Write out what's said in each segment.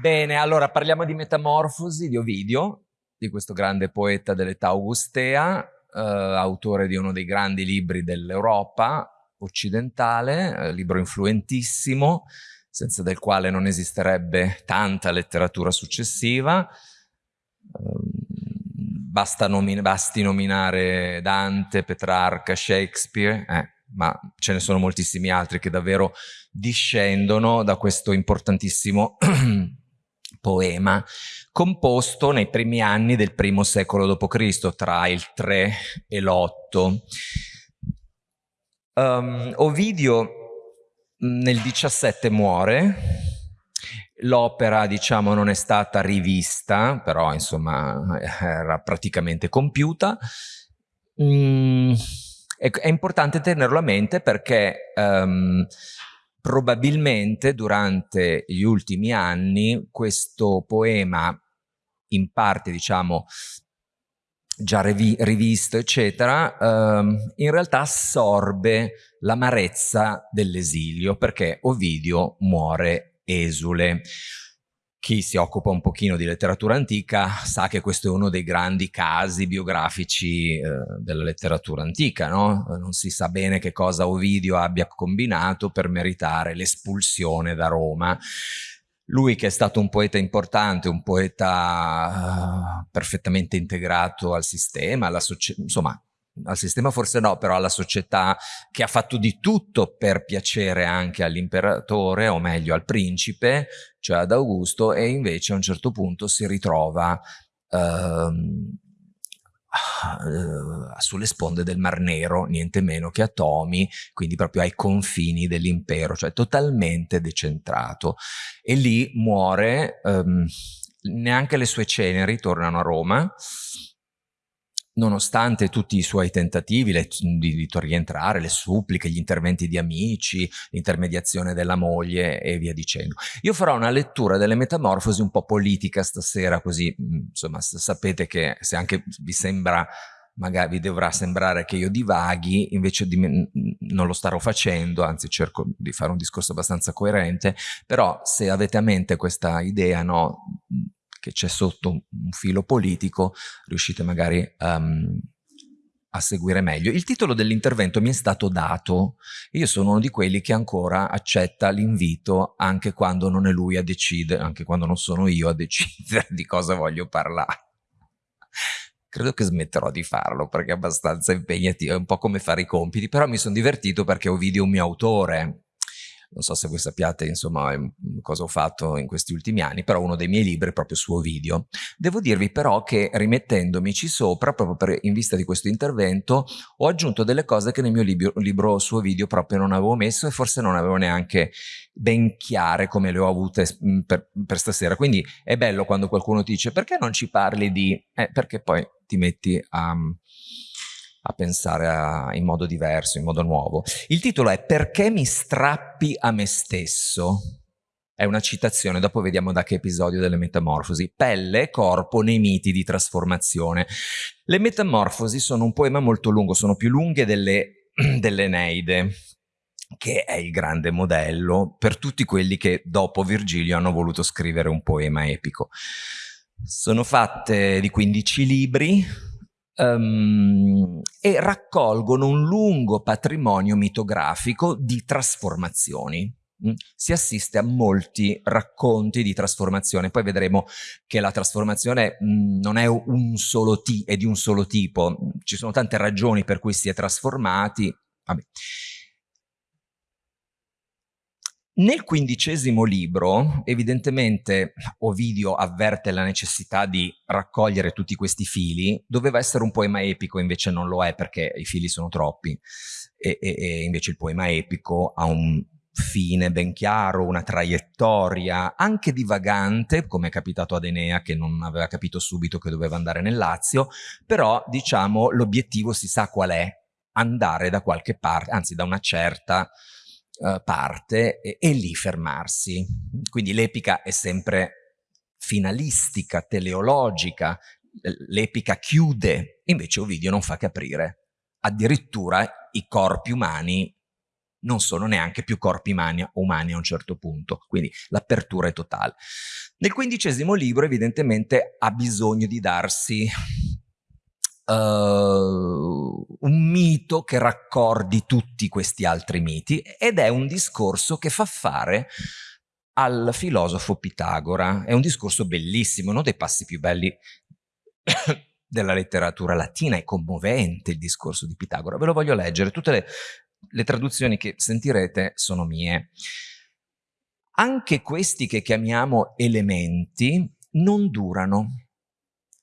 Bene, allora parliamo di Metamorfosi di Ovidio, di questo grande poeta dell'età augustea, eh, autore di uno dei grandi libri dell'Europa occidentale, eh, libro influentissimo, senza del quale non esisterebbe tanta letteratura successiva. Eh, basta nomin basti nominare Dante, Petrarca, Shakespeare, eh, ma ce ne sono moltissimi altri che davvero discendono da questo importantissimo poema composto nei primi anni del primo secolo d.C., tra il 3 e l'8. Um, Ovidio nel 17 muore, l'opera diciamo non è stata rivista, però insomma era praticamente compiuta. Mm, è, è, importante tenerlo a mente perché um, probabilmente durante gli ultimi anni questo poema in parte diciamo già rivi rivisto eccetera ehm, in realtà assorbe l'amarezza dell'esilio perché Ovidio muore esule chi si occupa un pochino di letteratura antica sa che questo è uno dei grandi casi biografici eh, della letteratura antica, no? Non si sa bene che cosa Ovidio abbia combinato per meritare l'espulsione da Roma. Lui che è stato un poeta importante, un poeta uh, perfettamente integrato al sistema, alla società, insomma al sistema forse no, però alla società che ha fatto di tutto per piacere anche all'imperatore, o meglio al principe, cioè ad Augusto, e invece a un certo punto si ritrova ehm, eh, sulle sponde del Mar Nero, niente meno che a Tomi, quindi proprio ai confini dell'impero, cioè totalmente decentrato. E lì muore, ehm, neanche le sue ceneri tornano a Roma, nonostante tutti i suoi tentativi le, di, di rientrare, le suppliche, gli interventi di amici, l'intermediazione della moglie e via dicendo. Io farò una lettura delle metamorfosi un po' politica stasera, così insomma sapete che se anche vi sembra magari vi dovrà sembrare che io divaghi, invece di non lo starò facendo, anzi cerco di fare un discorso abbastanza coerente, però se avete a mente questa idea no, che c'è sotto un filo politico, riuscite magari um, a seguire meglio. Il titolo dell'intervento mi è stato dato, io sono uno di quelli che ancora accetta l'invito anche quando non è lui a decidere, anche quando non sono io a decidere di cosa voglio parlare. Credo che smetterò di farlo perché è abbastanza impegnativo, è un po' come fare i compiti, però mi sono divertito perché Ovidio è un mio autore, non so se voi sappiate insomma cosa ho fatto in questi ultimi anni, però uno dei miei libri è proprio suo video. Devo dirvi però che rimettendomici sopra, proprio per, in vista di questo intervento, ho aggiunto delle cose che nel mio libro, libro suo video proprio non avevo messo e forse non avevo neanche ben chiare come le ho avute per, per stasera. Quindi è bello quando qualcuno ti dice perché non ci parli di... Eh, perché poi ti metti a a pensare a, in modo diverso, in modo nuovo. Il titolo è Perché mi strappi a me stesso? È una citazione, dopo vediamo da che episodio delle metamorfosi. Pelle corpo nei miti di trasformazione. Le metamorfosi sono un poema molto lungo, sono più lunghe delle, dell'Eneide, che è il grande modello per tutti quelli che dopo Virgilio hanno voluto scrivere un poema epico. Sono fatte di 15 libri, um, e raccolgono un lungo patrimonio mitografico di trasformazioni. Mm? Si assiste a molti racconti di trasformazione, poi vedremo che la trasformazione mm, non è, un solo è di un solo tipo, ci sono tante ragioni per cui si è trasformati. Vabbè. Nel quindicesimo libro, evidentemente, Ovidio avverte la necessità di raccogliere tutti questi fili. Doveva essere un poema epico, invece non lo è perché i fili sono troppi. E, e, e invece il poema epico ha un fine ben chiaro, una traiettoria, anche divagante, come è capitato ad Enea che non aveva capito subito che doveva andare nel Lazio, però diciamo l'obiettivo si sa qual è, andare da qualche parte, anzi da una certa uh, parte e, e lì fermarsi. Quindi l'epica è sempre finalistica, teleologica, l'epica chiude, invece Ovidio non fa capire. Addirittura i corpi umani non sono neanche più corpi umani a un certo punto, quindi l'apertura è totale. Nel quindicesimo libro evidentemente ha bisogno di darsi uh, un mito che raccordi tutti questi altri miti ed è un discorso che fa fare al filosofo Pitagora. È un discorso bellissimo, uno dei passi più belli della letteratura latina, è commovente il discorso di Pitagora. Ve lo voglio leggere, tutte le, le traduzioni che sentirete sono mie. Anche questi che chiamiamo elementi non durano.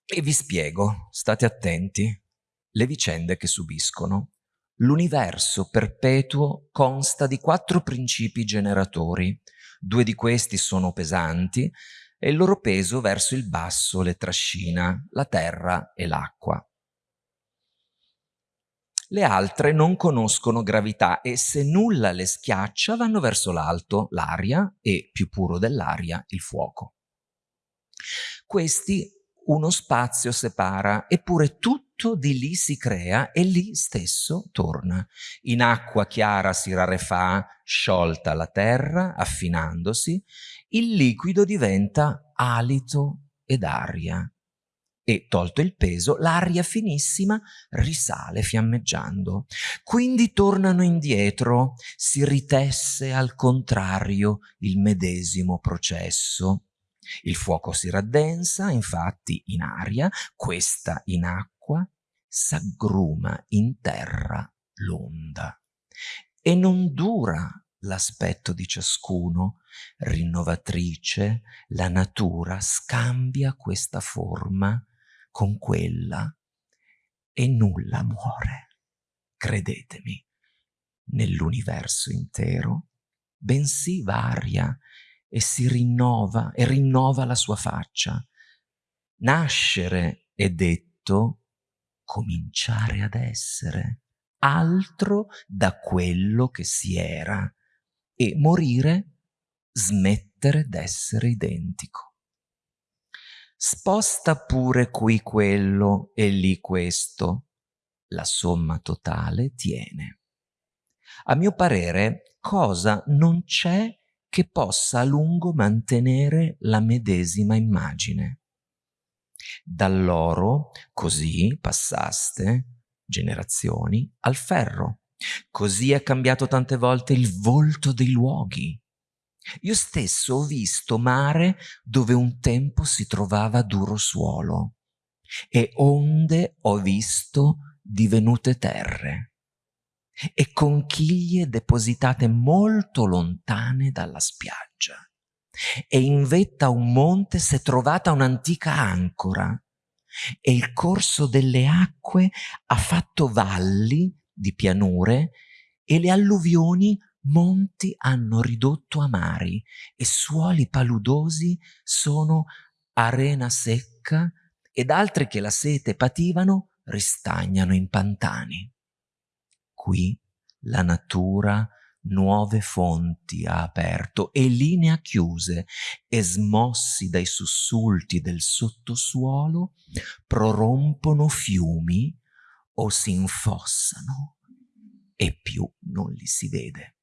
E vi spiego, state attenti, le vicende che subiscono. L'universo perpetuo consta di quattro principi generatori, Due di questi sono pesanti e il loro peso verso il basso le trascina, la terra e l'acqua. Le altre non conoscono gravità e se nulla le schiaccia vanno verso l'alto, l'aria e, più puro dell'aria, il fuoco. Questi uno spazio separa, eppure tutto di lì si crea e lì stesso torna. In acqua chiara si rarefà, sciolta la terra, affinandosi, il liquido diventa alito ed aria. E, tolto il peso, l'aria finissima risale fiammeggiando. Quindi tornano indietro, si ritesse al contrario il medesimo processo il fuoco si raddensa, infatti, in aria, questa in acqua, s'aggruma in terra l'onda. E non dura l'aspetto di ciascuno, rinnovatrice, la natura scambia questa forma con quella e nulla muore, credetemi, nell'universo intero, bensì varia e si rinnova e rinnova la sua faccia. Nascere è detto cominciare ad essere, altro da quello che si era, e morire smettere d'essere identico. Sposta pure qui quello e lì questo, la somma totale tiene. A mio parere, cosa non c'è che possa a lungo mantenere la medesima immagine. Dall'oro così passaste generazioni al ferro. Così è cambiato tante volte il volto dei luoghi. Io stesso ho visto mare dove un tempo si trovava duro suolo e onde ho visto divenute terre e conchiglie depositate molto lontane dalla spiaggia. E in vetta a un monte s'è trovata un'antica ancora e il corso delle acque ha fatto valli di pianure e le alluvioni monti hanno ridotto a mari e suoli paludosi sono arena secca ed altri che la sete pativano ristagnano in pantani. Qui la natura nuove fonti ha aperto e linee chiuse e smossi dai sussulti del sottosuolo prorompono fiumi o si infossano e più non li si vede.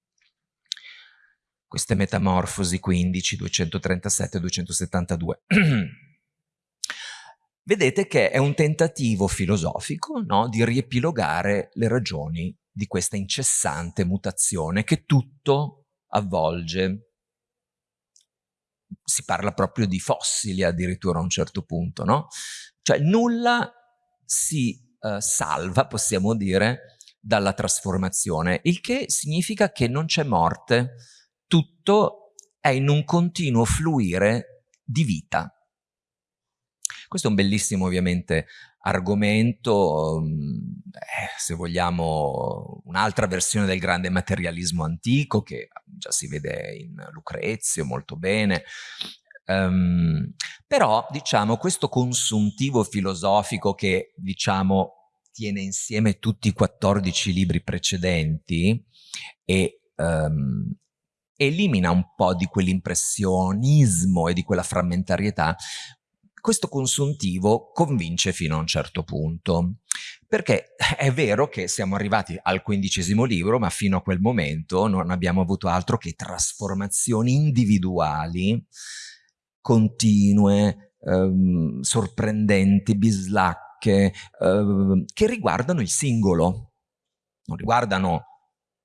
Queste metamorfosi 15, 237 272. Vedete che è un tentativo filosofico no, di riepilogare le ragioni di questa incessante mutazione che tutto avvolge. Si parla proprio di fossili addirittura a un certo punto, no? Cioè nulla si uh, salva, possiamo dire, dalla trasformazione, il che significa che non c'è morte, tutto è in un continuo fluire di vita. Questo è un bellissimo ovviamente argomento, mm, eh, se vogliamo, un'altra versione del grande materialismo antico che già si vede in Lucrezio molto bene. Um, però, diciamo, questo consuntivo filosofico che, diciamo, tiene insieme tutti i 14 libri precedenti e um, elimina un po' di quell'impressionismo e di quella frammentarietà, questo consuntivo convince fino a un certo punto. Perché è vero che siamo arrivati al quindicesimo libro, ma fino a quel momento non abbiamo avuto altro che trasformazioni individuali, continue, ehm, sorprendenti, bislacche, ehm, che riguardano il singolo, non riguardano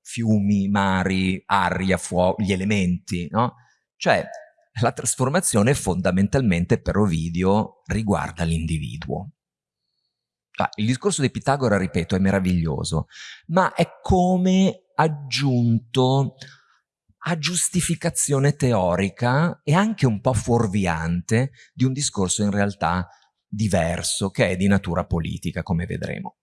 fiumi, mari, aria, fuoco, gli elementi, no? Cioè, la trasformazione fondamentalmente per Ovidio riguarda l'individuo. Ah, il discorso di Pitagora, ripeto, è meraviglioso, ma è come aggiunto a giustificazione teorica e anche un po' fuorviante di un discorso in realtà diverso, che è di natura politica, come vedremo.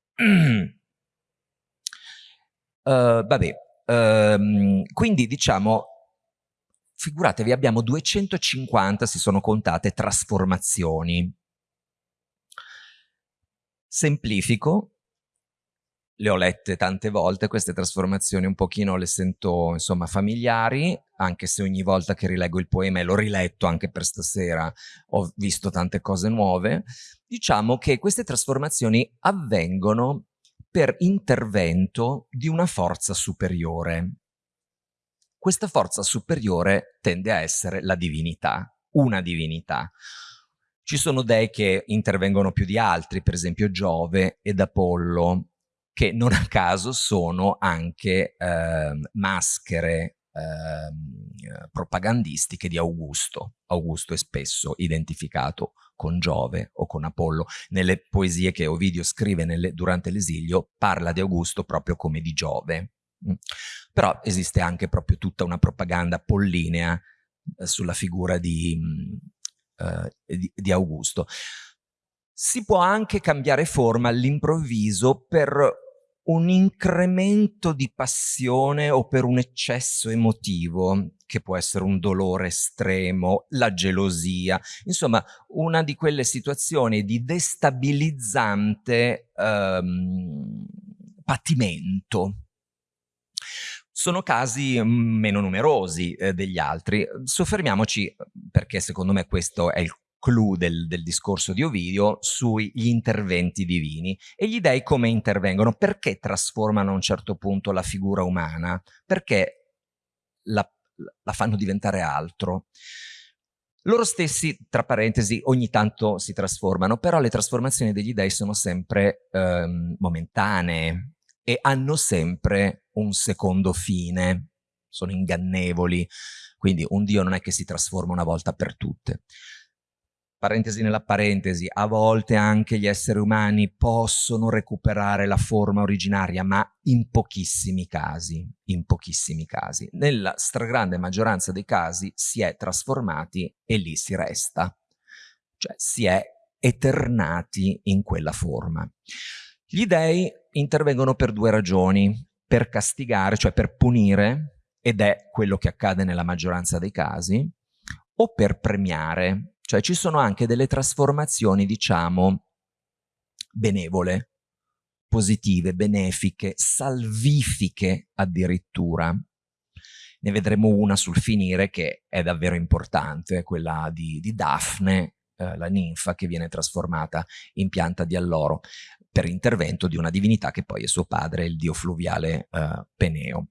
uh, vabbè, um, quindi diciamo, figuratevi, abbiamo 250, si sono contate, trasformazioni semplifico, le ho lette tante volte, queste trasformazioni un pochino le sento insomma familiari, anche se ogni volta che rileggo il poema e l'ho riletto anche per stasera ho visto tante cose nuove, diciamo che queste trasformazioni avvengono per intervento di una forza superiore. Questa forza superiore tende a essere la divinità, una divinità. Ci sono dei che intervengono più di altri, per esempio Giove ed Apollo, che non a caso sono anche eh, maschere eh, propagandistiche di Augusto. Augusto è spesso identificato con Giove o con Apollo. Nelle poesie che Ovidio scrive nelle, durante l'esilio parla di Augusto proprio come di Giove. Mm. Però esiste anche proprio tutta una propaganda apollinea eh, sulla figura di, mm, eh, di, di Augusto. Si può anche cambiare forma all'improvviso per un incremento di passione o per un eccesso emotivo, che può essere un dolore estremo, la gelosia, insomma una di quelle situazioni di destabilizzante ehm, patimento. Sono casi mm, meno numerosi eh, degli altri. Soffermiamoci, perché secondo me questo è il clou del, del, discorso di Ovidio sugli interventi divini e gli dei come intervengono, perché trasformano a un certo punto la figura umana, perché la, la fanno diventare altro. Loro stessi, tra parentesi, ogni tanto si trasformano, però le trasformazioni degli dei sono sempre ehm, momentanee, e hanno sempre un secondo fine, sono ingannevoli, quindi un Dio non è che si trasforma una volta per tutte. Parentesi nella parentesi, a volte anche gli esseri umani possono recuperare la forma originaria, ma in pochissimi casi, in pochissimi casi. Nella stragrande maggioranza dei casi si è trasformati e lì si resta, cioè si è eternati in quella forma. Gli dei intervengono per due ragioni, per castigare, cioè per punire, ed è quello che accade nella maggioranza dei casi, o per premiare, cioè ci sono anche delle trasformazioni, diciamo, benevole, positive, benefiche, salvifiche addirittura. Ne vedremo una sul finire che è davvero importante, quella di, di Daphne, eh, la ninfa che viene trasformata in pianta di alloro per intervento di una divinità che poi è suo padre, il dio fluviale uh, Peneo.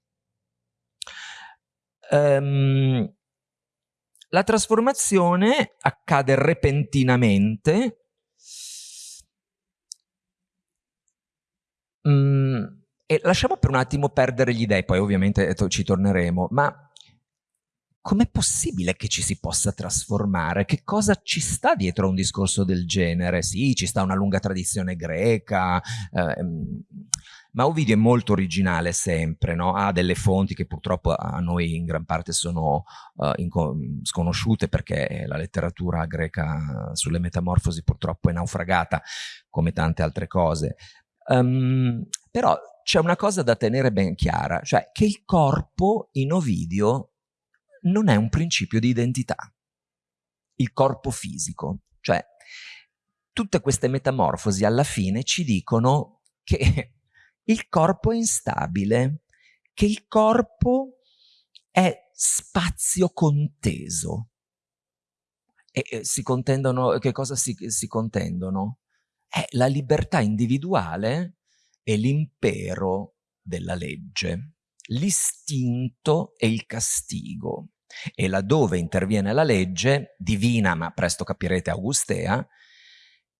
Um, la trasformazione accade repentinamente mm, e lasciamo per un attimo perdere gli dei, poi ovviamente ci torneremo, ma com'è possibile che ci si possa trasformare? Che cosa ci sta dietro a un discorso del genere? Sì, ci sta una lunga tradizione greca, ehm, ma Ovidio è molto originale sempre, no? ha delle fonti che purtroppo a noi in gran parte sono uh, sconosciute perché la letteratura greca sulle metamorfosi purtroppo è naufragata, come tante altre cose. Um, però c'è una cosa da tenere ben chiara, cioè che il corpo in Ovidio non è un principio di identità. Il corpo fisico, cioè tutte queste metamorfosi alla fine ci dicono che il corpo è instabile, che il corpo è spazio conteso. E, e si contendono, che cosa si, si contendono? è la libertà individuale e l'impero della legge, l'istinto e il castigo. E laddove interviene la legge, divina ma presto capirete augustea,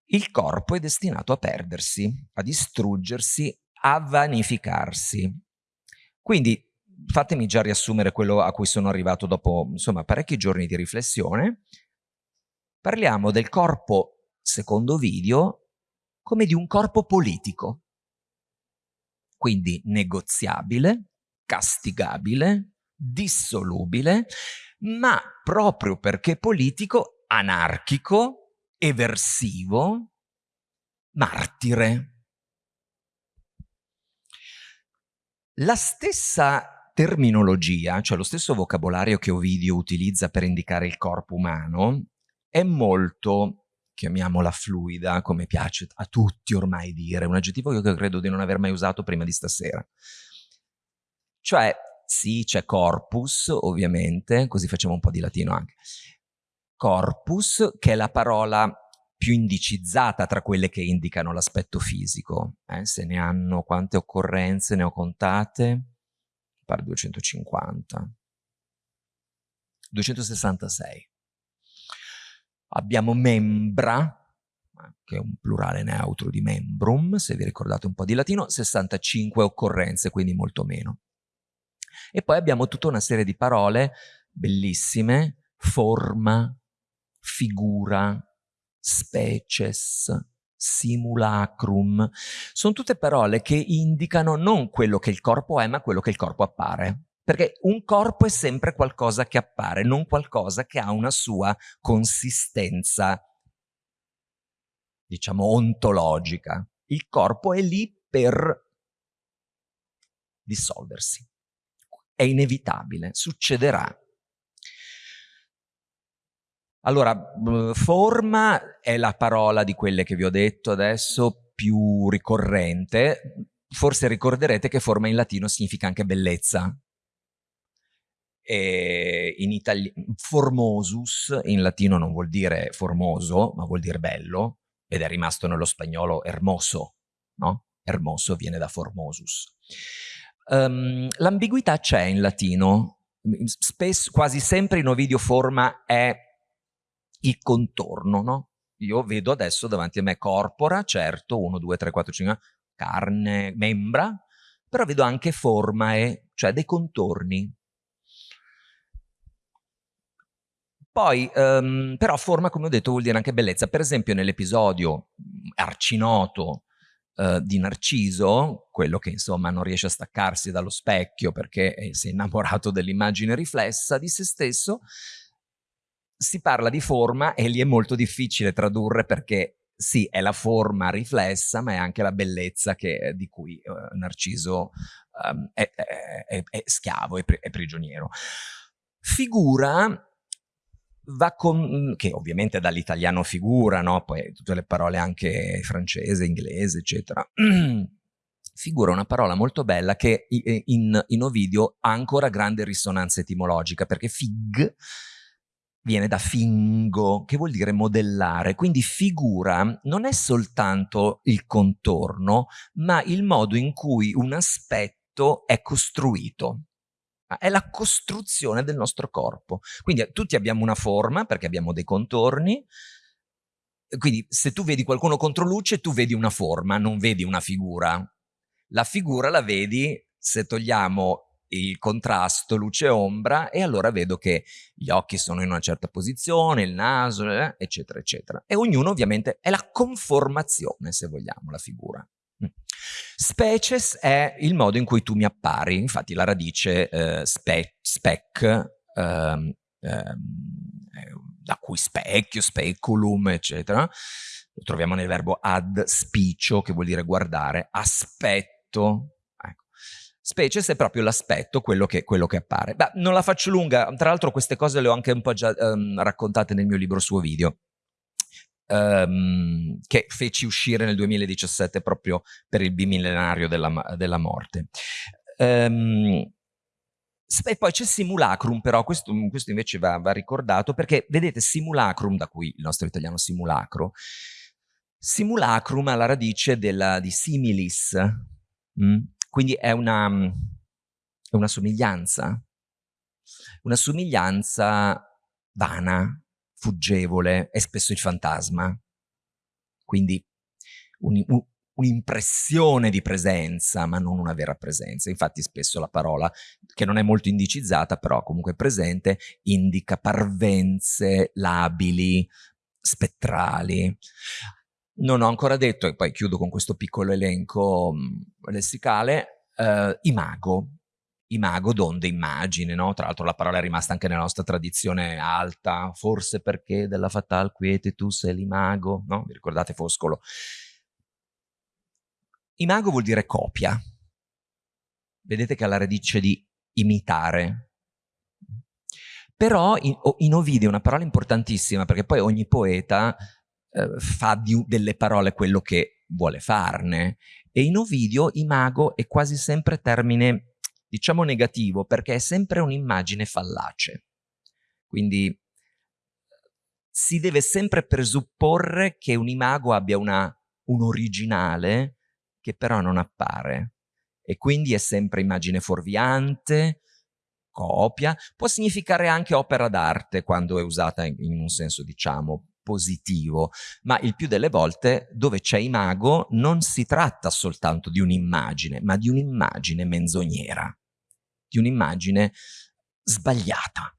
il corpo è destinato a perdersi, a distruggersi, a vanificarsi. Quindi fatemi già riassumere quello a cui sono arrivato dopo insomma, parecchi giorni di riflessione. Parliamo del corpo, secondo video, come di un corpo politico. Quindi negoziabile, castigabile, dissolubile, ma proprio perché politico, anarchico, eversivo, martire. La stessa terminologia, cioè lo stesso vocabolario che Ovidio utilizza per indicare il corpo umano, è molto, chiamiamola fluida, come piace a tutti ormai dire, un aggettivo che io credo di non aver mai usato prima di stasera. Cioè, sì, c'è corpus, ovviamente, così facciamo un po' di latino anche. Corpus, che è la parola più indicizzata tra quelle che indicano l'aspetto fisico. Eh, se ne hanno quante occorrenze ne ho contate? Pare 250. 266. Abbiamo membra, che è un plurale neutro di membrum, se vi ricordate un po' di latino, 65 occorrenze, quindi molto meno. E poi abbiamo tutta una serie di parole bellissime, forma, figura, species, simulacrum, sono tutte parole che indicano non quello che il corpo è, ma quello che il corpo appare. Perché un corpo è sempre qualcosa che appare, non qualcosa che ha una sua consistenza, diciamo, ontologica. Il corpo è lì per dissolversi. È inevitabile, succederà. Allora, forma è la parola di quelle che vi ho detto adesso più ricorrente. Forse ricorderete che forma in latino significa anche bellezza. In formosus in latino non vuol dire formoso, ma vuol dire bello, ed è rimasto nello spagnolo hermoso, no? Hermoso viene da formosus. Um, L'ambiguità c'è in latino, Spesso, quasi sempre in Ovidio forma è il contorno, no? Io vedo adesso davanti a me corpora, certo, 1, 2, 3, 4, 5, carne, membra, però vedo anche formae, cioè dei contorni. Poi, um, però forma, come ho detto, vuol dire anche bellezza. Per esempio nell'episodio arcinoto uh, di Narciso, quello che insomma non riesce a staccarsi dallo specchio perché si è innamorato dell'immagine riflessa di se stesso, si parla di forma e lì è molto difficile tradurre perché sì, è la forma riflessa, ma è anche la bellezza che, di cui uh, Narciso um, è, è, è, è, schiavo, è, è prigioniero. Figura va con, che ovviamente dall'italiano figura, no? poi tutte le parole anche francese, inglese, eccetera. figura una parola molto bella che in, in Ovidio ha ancora grande risonanza etimologica, perché fig viene da fingo, che vuol dire modellare. Quindi figura non è soltanto il contorno, ma il modo in cui un aspetto è costruito. È la costruzione del nostro corpo. Quindi tutti abbiamo una forma, perché abbiamo dei contorni, quindi se tu vedi qualcuno contro luce, tu vedi una forma, non vedi una figura. La figura la vedi se togliamo il contrasto luce-ombra e allora vedo che gli occhi sono in una certa posizione, il naso, eh, eccetera, eccetera. E ognuno ovviamente è la conformazione, se vogliamo, la figura. Mm. Species è il modo in cui tu mi appari, infatti la radice eh, spe spec, ehm, ehm, da cui specchio, speculum, eccetera, lo troviamo nel verbo ad spicio, che vuol dire guardare, aspetto, Species è proprio l'aspetto, quello che, quello che appare. Beh, non la faccio lunga, tra l'altro queste cose le ho anche un po' già um, raccontate nel mio libro suo video. Um, che feci uscire nel 2017 proprio per il bimillenario della, della morte. Um, e poi c'è simulacrum, però questo, questo invece va, va, ricordato perché vedete simulacrum, da cui il nostro italiano simulacro, Simulacrum alla radice della, di similis, mm? quindi è una, è una somiglianza, una somiglianza vana, fuggevole, è spesso il fantasma. Quindi un'impressione un, di presenza, ma non una vera presenza. Infatti spesso la parola, che non è molto indicizzata, però comunque presente, indica parvenze labili, spettrali. Non ho ancora detto, e poi chiudo con questo piccolo elenco mh, lessicale, eh, imago, imago donde immagine, no? Tra l'altro la parola è rimasta anche nella nostra tradizione alta, forse perché della fatal quiete tu sei l'imago, no? Vi ricordate Foscolo? Imago vuol dire copia. Vedete che ha la radice di imitare. Però in, in Ovidio è una parola importantissima perché poi ogni poeta eh, fa di, delle parole quello che vuole farne e in Ovidio imago è quasi sempre termine diciamo negativo, perché è sempre un'immagine fallace. Quindi si deve sempre presupporre che un imago abbia una, un originale che però non appare. E quindi è sempre immagine fuorviante, copia, può significare anche opera d'arte quando è usata in, in un senso diciamo positivo, ma il più delle volte dove c'è imago non si tratta soltanto di un'immagine, ma di un'immagine menzognera di un'immagine sbagliata.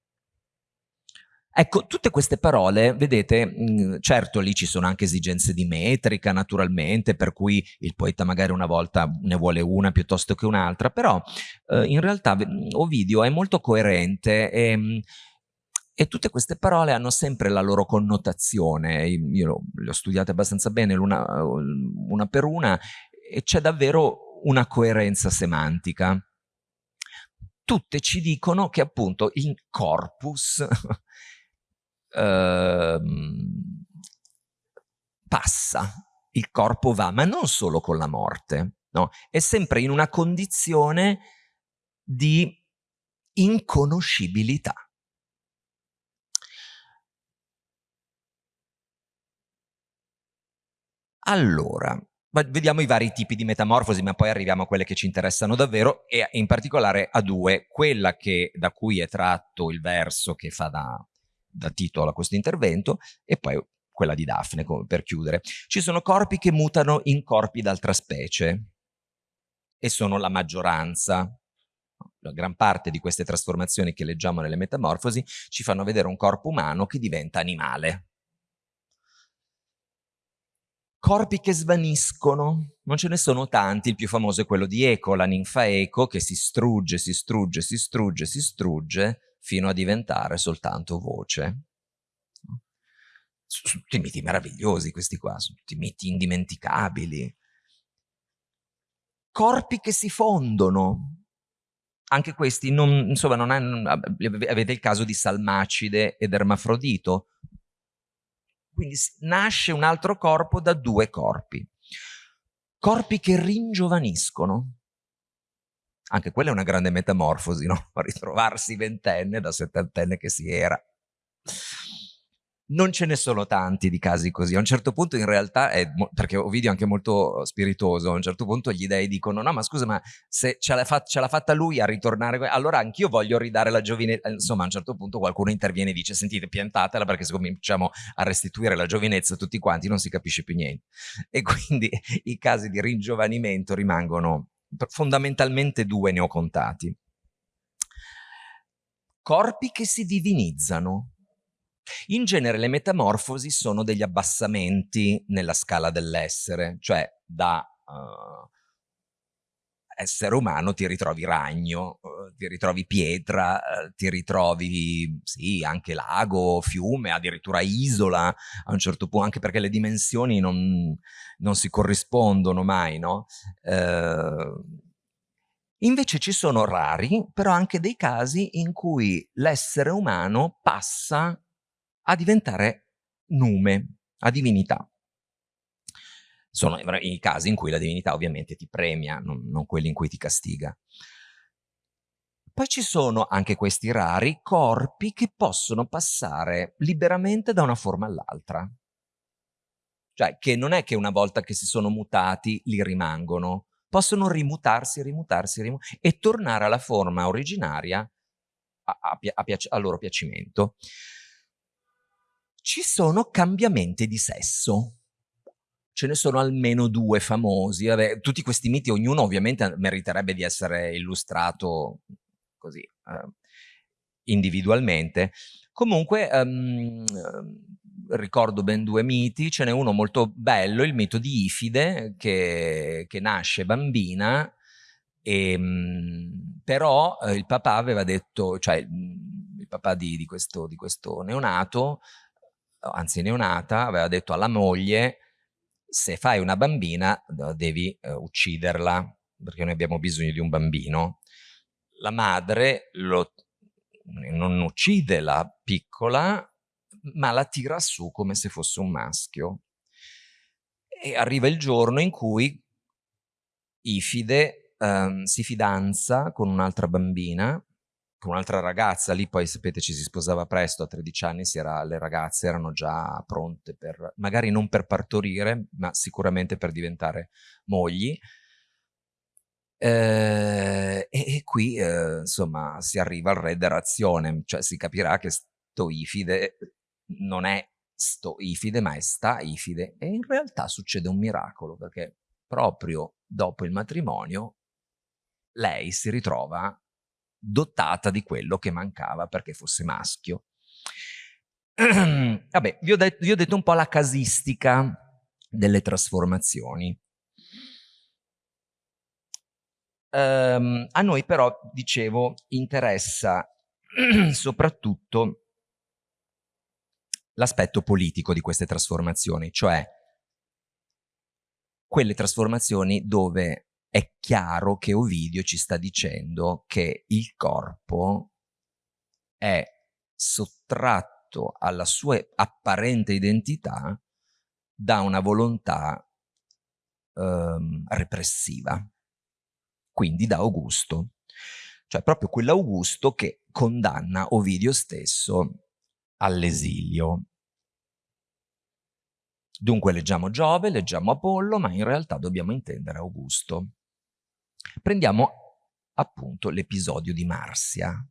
Ecco, tutte queste parole, vedete, mh, certo lì ci sono anche esigenze di metrica naturalmente, per cui il poeta magari una volta ne vuole una piuttosto che un'altra, però eh, in realtà Ovidio è molto coerente e, e, tutte queste parole hanno sempre la loro connotazione, io le ho studiate abbastanza bene l'una una per una e c'è davvero una coerenza semantica tutte ci dicono che appunto il corpus eh, passa, il corpo va, ma non solo con la morte, no? è sempre in una condizione di inconoscibilità. Allora, vediamo i vari tipi di metamorfosi, ma poi arriviamo a quelle che ci interessano davvero e in particolare a due, quella che, da cui è tratto il verso che fa da, da titolo a questo intervento e poi quella di Daphne, per chiudere. Ci sono corpi che mutano in corpi d'altra specie e sono la maggioranza. La gran parte di queste trasformazioni che leggiamo nelle metamorfosi ci fanno vedere un corpo umano che diventa animale corpi che svaniscono, non ce ne sono tanti, il più famoso è quello di Eco, la ninfa Eco, che si strugge, si strugge, si strugge, si strugge, fino a diventare soltanto voce. Sono tutti miti meravigliosi questi qua, sono tutti miti indimenticabili. Corpi che si fondono, anche questi, non, insomma, non hanno, avete il caso di Salmacide ed Ermafrodito, quindi nasce un altro corpo da due corpi. Corpi che ringiovaniscono. Anche quella è una grande metamorfosi, no? Ritrovarsi ventenne da settantenne che si era non ce ne sono tanti di casi così. A un certo punto in realtà, è, perché Ovidio è anche molto spiritoso, a un certo punto gli dei dicono no ma scusa ma se ce l'ha fat fatta lui a ritornare, allora anch'io voglio ridare la giovinezza. Insomma a un certo punto qualcuno interviene e dice sentite piantatela perché se cominciamo a restituire la giovinezza tutti quanti non si capisce più niente. E quindi i casi di ringiovanimento rimangono fondamentalmente due ne ho contati. Corpi che si divinizzano, in genere le metamorfosi sono degli abbassamenti nella scala dell'essere, cioè da uh, essere umano ti ritrovi ragno, uh, ti ritrovi pietra, uh, ti ritrovi sì, anche lago, fiume, addirittura isola a un certo punto, anche perché le dimensioni non, non si corrispondono mai, no? Invece ci sono rari, però anche dei casi in cui l'essere umano passa a diventare nume, a divinità. Sono i casi in cui la divinità ovviamente ti premia, non, non quelli in cui ti castiga. Poi ci sono anche questi rari corpi che possono passare liberamente da una forma all'altra. cioè che non è che una volta che si sono mutati li rimangono, possono rimutarsi, rimutarsi, rimutarsi e tornare alla forma originaria a, a, a, a loro piacimento. Ci sono cambiamenti di sesso ce ne sono almeno due famosi. Vabbè, tutti questi miti, ognuno ovviamente meriterebbe di essere illustrato così eh, individualmente. Comunque um, ricordo ben due miti, ce n'è uno molto bello, il mito di Ifide che, che nasce bambina e, ehm, però eh, il papà aveva detto, cioè il papà di, di, questo, di questo neonato, anzi neonata, aveva detto alla moglie se fai una bambina devi uh, ucciderla perché noi abbiamo bisogno di un bambino. La madre lo, non uccide la piccola ma la tira su come se fosse un maschio. E arriva il giorno in cui Ifide um, si fidanza con un'altra bambina con un'altra ragazza, lì poi sapete ci si sposava presto, a 13 anni era, le ragazze erano già pronte per, magari non per partorire, ma sicuramente per diventare mogli. Eh, e, e, qui eh, insomma si arriva al re derazione, cioè si capirà che Stoifide non è Stoifide ma è Staifide e in realtà succede un miracolo perché proprio dopo il matrimonio lei si ritrova dotata di quello che mancava perché fosse maschio. Vabbè, vi ho, detto, vi ho detto un po' la casistica delle trasformazioni. Um, a noi però, dicevo, interessa soprattutto l'aspetto politico di queste trasformazioni, cioè quelle trasformazione dove è chiaro che Ovidio ci sta dicendo che il corpo è sottratto alla sua apparente identità da una volontà ehm, repressiva, quindi da Augusto. Cioè proprio quell'Augusto che condanna Ovidio stesso all'esilio. Dunque leggiamo Giove, leggiamo Apollo, ma in realtà dobbiamo intendere Augusto. Prendiamo appunto l'episodio di Marsia,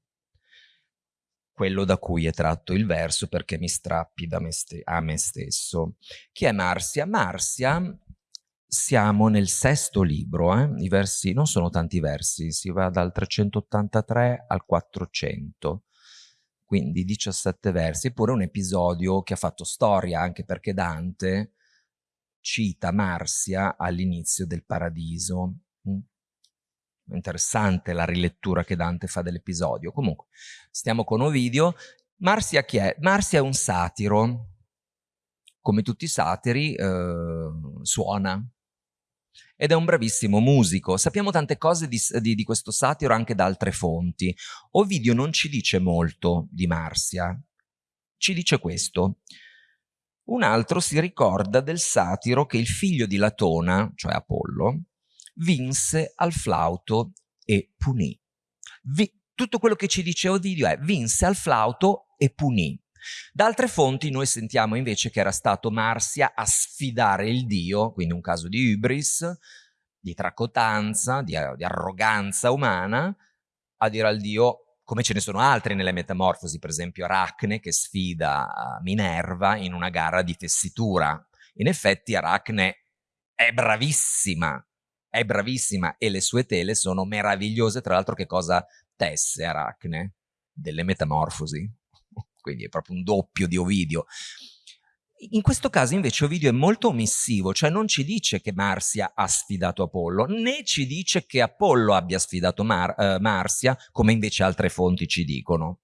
quello da cui è tratto il verso perché mi strappi me a me stesso. Chi è Marsia? Marsia, siamo nel sesto libro, eh? i versi non sono tanti versi, si va dal 383 al 400, quindi 17 versi, eppure un episodio che ha fatto storia anche perché Dante cita Marsia all'inizio del Paradiso. Interessante la rilettura che Dante fa dell'episodio. Comunque, stiamo con Ovidio. Marsia chi è? Marsia è un satiro. Come tutti i satiri, eh, suona. Ed è un bravissimo musico. Sappiamo tante cose di, di, di questo satiro anche da altre fonti. Ovidio non ci dice molto di Marsia. Ci dice questo. Un altro si ricorda del satiro che il figlio di Latona, cioè Apollo, vinse al flauto e punì. Vi tutto quello che ci dice Ovidio è vinse al flauto e punì. Da altre fonti noi sentiamo invece che era stato Marsia a sfidare il dio, quindi un caso di ibris, di tracotanza, di, di arroganza umana, a dire al dio come ce ne sono altri nelle metamorfosi, per esempio Aracne che sfida Minerva in una gara di tessitura. In effetti Aracne è bravissima è bravissima e le sue tele sono meravigliose, tra l'altro che cosa tesse Aracne? Delle metamorfosi, quindi è proprio un doppio di Ovidio. In questo caso invece Ovidio è molto omissivo, cioè non ci dice che Marsia ha sfidato Apollo, né ci dice che Apollo abbia sfidato Mar uh, Marsia, come invece altre fonti ci dicono.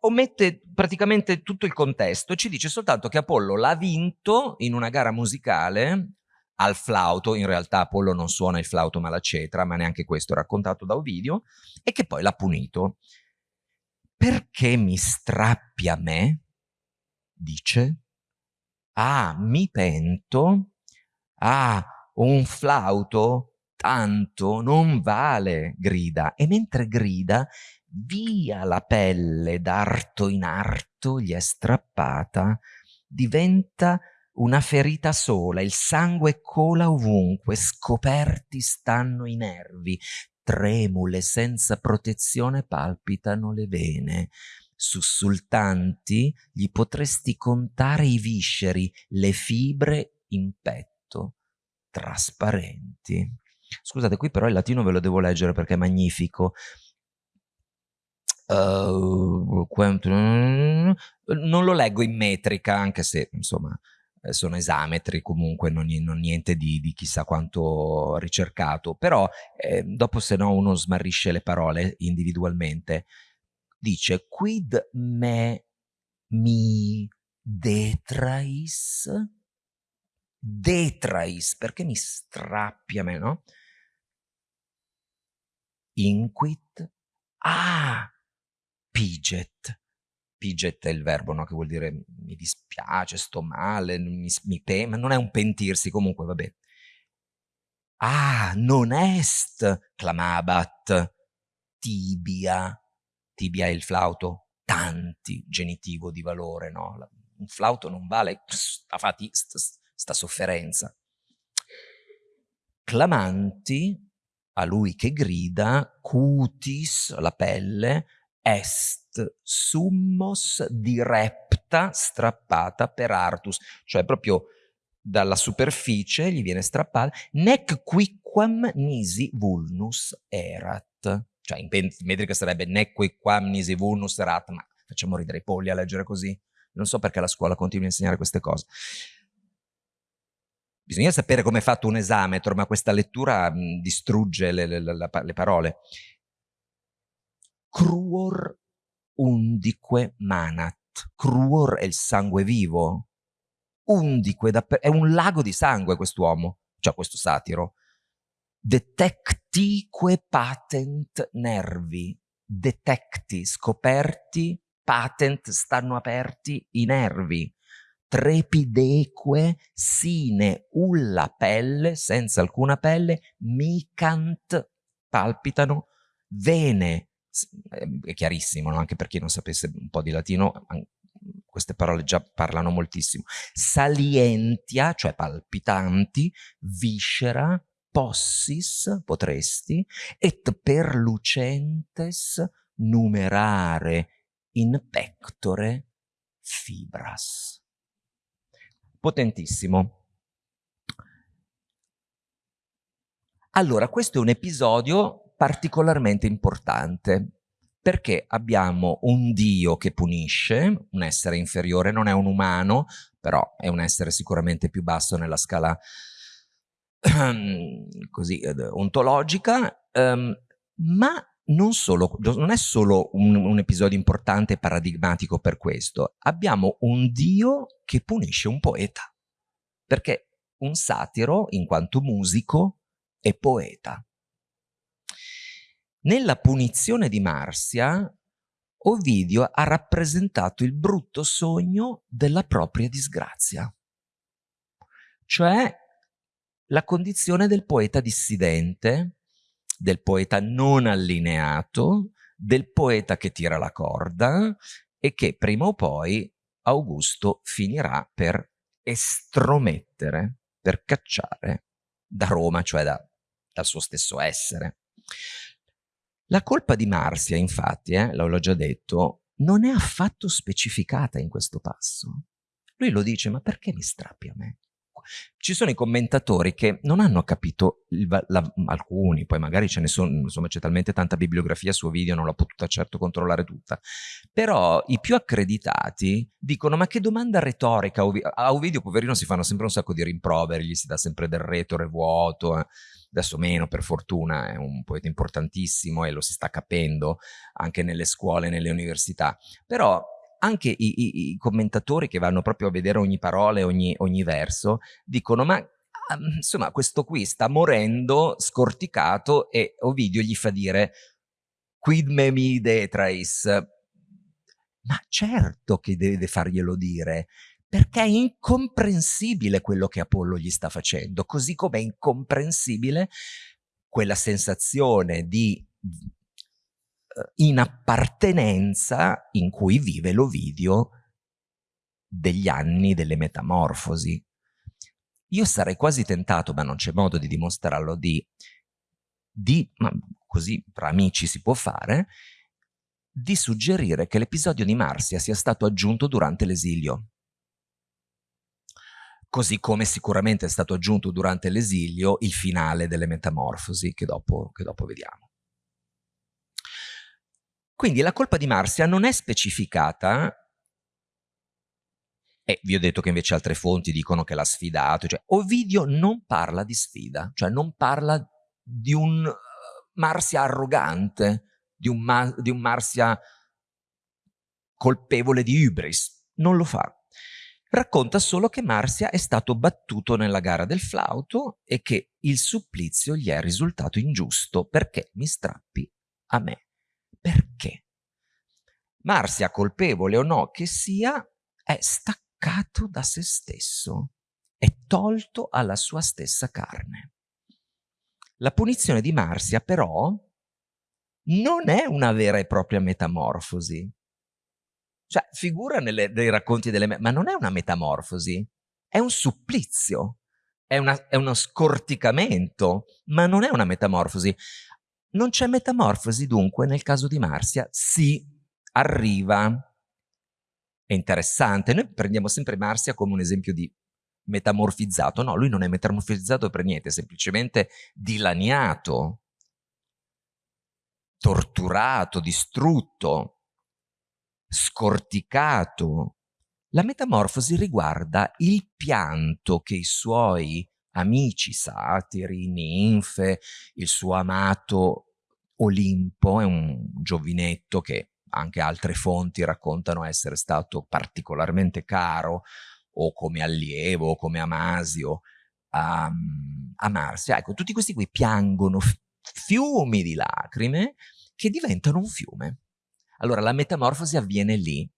Omette praticamente tutto il contesto, ci dice soltanto che Apollo l'ha vinto in una gara musicale al flauto, in realtà Apollo non suona il flauto ma la cetra, ma neanche questo è raccontato da Ovidio, e che poi l'ha punito. Perché mi strappi a me? Dice. Ah, mi pento? Ah, un flauto? Tanto non vale, grida. E mentre grida, via la pelle d'arto in arto gli è strappata, diventa una ferita sola, il sangue cola ovunque, scoperti stanno i nervi, tremule senza protezione palpitano le vene. Sussultanti gli potresti contare i visceri, le fibre in petto, trasparenti. Scusate, qui però il latino ve lo devo leggere perché è magnifico. Uh, non lo leggo in metrica, anche se, insomma, sono esametri comunque, non, non niente di, di, chissà quanto ricercato, però eh, dopo se no uno smarrisce le parole individualmente. Dice, quid me mi detrais? Detrais, perché mi strappi a me, no? Inquit? Ah, piget piget è il verbo, no? che vuol dire mi dispiace, sto male, mi, mi pe ma non è un pentirsi, comunque vabbè. Ah, non est, clamabat, tibia, tibia è il flauto, tanti, genitivo di valore, no? Un flauto non vale sta, fati, sta, sta sofferenza. Clamanti, a lui che grida, cutis, la pelle, est summos direpta strappata per artus, cioè proprio dalla superficie gli viene strappata, nec quicquam nisi vulnus erat, cioè in metrica sarebbe nec quicquam nisi vulnus erat, ma facciamo ridere i polli a leggere così, non so perché la scuola continua a insegnare queste cose. Bisogna sapere come è fatto un esame, ma questa lettura mh, distrugge le, le, le, le parole. Cruor undique manat. Cruor è il sangue vivo. Undique, è un lago di sangue quest'uomo, cioè questo satiro. Detectique patent nervi. Detecti, scoperti, patent, stanno aperti i nervi. Trepideque sine ulla pelle, senza alcuna pelle, micant, palpitano, vene, è chiarissimo, no? anche per chi non sapesse un po' di latino, queste parole già parlano moltissimo. Salientia, cioè palpitanti, viscera, possis, potresti, et perlucentes numerare in pectore fibras. Potentissimo. Allora, questo è un episodio particolarmente importante perché abbiamo un Dio che punisce, un essere inferiore, non è un umano, però è un essere sicuramente più basso nella scala così ontologica, um, ma non, solo, non, è solo un, un episodio importante e paradigmatico per questo, abbiamo un Dio che punisce un poeta, perché un satiro, in quanto musico, è poeta. Nella punizione di Marsia, Ovidio ha rappresentato il brutto sogno della propria disgrazia, cioè la condizione del poeta dissidente, del poeta non allineato, del poeta che tira la corda e che prima o poi Augusto finirà per estromettere, per cacciare da Roma, cioè da, dal suo stesso essere. La colpa di Marsia, infatti, eh, l'ho già detto, non è affatto specificata in questo passo. Lui lo dice, ma perché mi strappi a me? Ci sono i commentatori che non hanno capito, il, la, alcuni, poi magari ce ne sono, insomma c'è talmente tanta bibliografia su video, non l'ho potuta certo controllare tutta, però i più accreditati dicono ma che domanda retorica, a Ovidio poverino si fanno sempre un sacco di rimproveri, gli si dà sempre del retore vuoto, eh. Adesso meno per fortuna, è un poeta importantissimo e lo si sta capendo anche nelle scuole, nelle università, però anche i, i, i commentatori che vanno proprio a vedere ogni parola e ogni, ogni verso dicono ma insomma questo qui sta morendo scorticato e Ovidio gli fa dire quid me mi detrais ma certo che deve farglielo dire perché è incomprensibile quello che Apollo gli sta facendo, così come è incomprensibile quella sensazione di uh, inappartenenza in cui vive l'Ovidio degli anni delle metamorfosi. io sarei quasi tentato, ma non c'è modo di dimostrarlo, di, di ma così tra amici si può fare, di suggerire che l'episodio di Marsia sia stato aggiunto durante l'esilio. Così come sicuramente è stato aggiunto durante l'esilio il finale delle metamorfosi, che dopo, che dopo vediamo. Quindi la colpa di Marsia non è specificata e vi ho detto che invece altre fonti dicono che l'ha sfidato. Cioè, Ovidio non parla di sfida, cioè non parla di un uh, Marsia arrogante, di un, Ma di un Marsia colpevole di hubris. Non lo fa. Racconta solo che Marsia è stato battuto nella gara del flauto e che il supplizio gli è risultato ingiusto. Perché mi strappi a me? Perché? Marsia, colpevole o no che sia, è staccato da se stesso, è tolto alla sua stessa carne. La punizione di Marsia però non è una vera e propria metamorfosi. Cioè, figura nelle, nei racconti delle... ma non è una metamorfosi, è un supplizio, è, una, è uno scorticamento, ma non è una metamorfosi. Non c'è metamorfosi dunque nel caso di Marsia? Sì, arriva è interessante. Noi prendiamo sempre Marsia come un esempio di metamorfizzato. No, lui non è metamorfizzato per niente, è semplicemente dilaniato, torturato, distrutto, scorticato. La metamorfosi riguarda il pianto che i suoi amici satiri, ninfe, il suo amato Olimpo, è un giovinetto che anche altre fonti raccontano essere stato particolarmente caro o come allievo o come Amasio a, a Marsia. Ecco, tutti questi qui piangono fiumi di lacrime che diventano un fiume. Allora la metamorfosi avviene lì.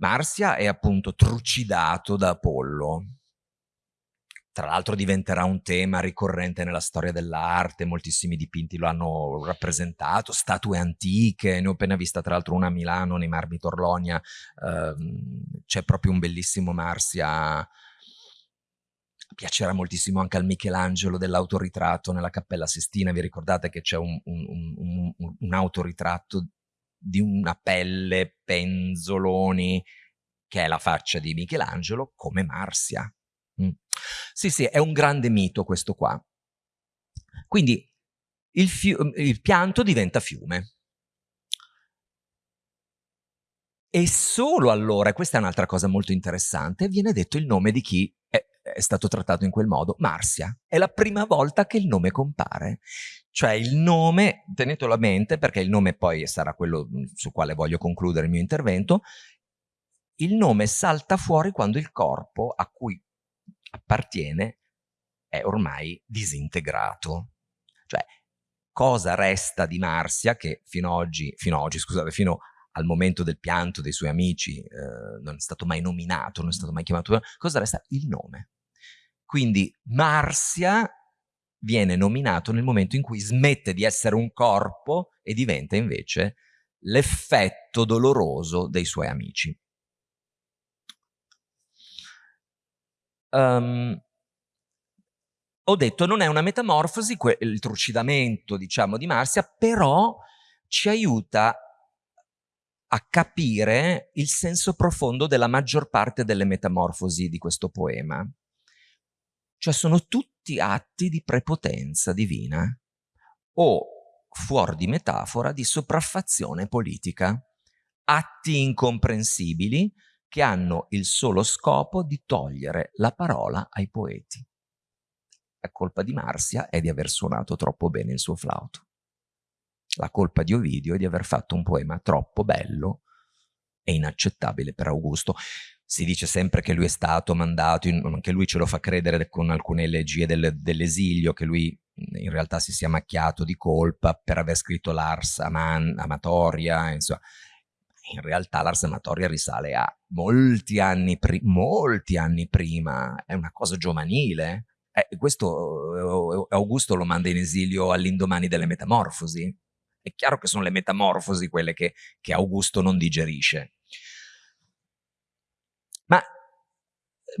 Marsia è appunto trucidato da Apollo, tra l'altro diventerà un tema ricorrente nella storia dell'arte, moltissimi dipinti lo hanno rappresentato, statue antiche, ne ho appena vista tra l'altro una a Milano, nei Marmi Torlonia, ehm, c'è proprio un bellissimo Marsia, piacerà moltissimo anche al Michelangelo dell'autoritratto nella Cappella Sistina, vi ricordate che c'è un, un, un, un autoritratto di una pelle, penzoloni, che è la faccia di Michelangelo, come Marsia. Mm. Sì, sì, è un grande mito questo qua. Quindi il, il pianto diventa fiume. E solo allora, questa è un'altra cosa molto interessante, viene detto il nome di chi è, stato trattato in quel modo, Marsia. È la prima volta che il nome compare. Cioè il nome, tenetelo a mente perché il nome poi sarà quello mm, su quale voglio concludere il mio intervento, il nome salta fuori quando il corpo a cui appartiene è ormai disintegrato. Cioè, cosa resta di Marsia che fino, oggi, fino oggi, scusate, fino al momento del pianto dei suoi amici eh, non è stato mai nominato, non è stato mai chiamato, cosa resta? Il nome. Quindi Marsia viene nominato nel momento in cui smette di essere un corpo e diventa invece l'effetto doloroso dei suoi amici. Um, ho detto non è una metamorfosi, il trucidamento diciamo di Marsia, però ci aiuta a capire il senso profondo della maggior parte delle metamorfosi di questo poema. Cioè sono tutti atti di prepotenza divina o, fuori di metafora, di sopraffazione politica. Atti incomprensibili che hanno il solo scopo di togliere la parola ai poeti. La colpa di Marsia è di aver suonato troppo bene il suo flauto. La colpa di Ovidio è di aver fatto un poema troppo bello e inaccettabile per Augusto. Si dice sempre che lui è stato mandato, anche lui ce lo fa credere con alcune elegie del, dell'esilio, che lui in realtà si sia macchiato di colpa per aver scritto l'Ars Amatoria, insomma, in realtà l'Ars Amatoria risale a molti anni, molti anni prima, è una cosa giovanile. Eh, questo eh, Augusto lo manda in esilio all'indomani delle metamorfosi. È chiaro che sono le metamorfosi quelle che, che Augusto non digerisce. Ma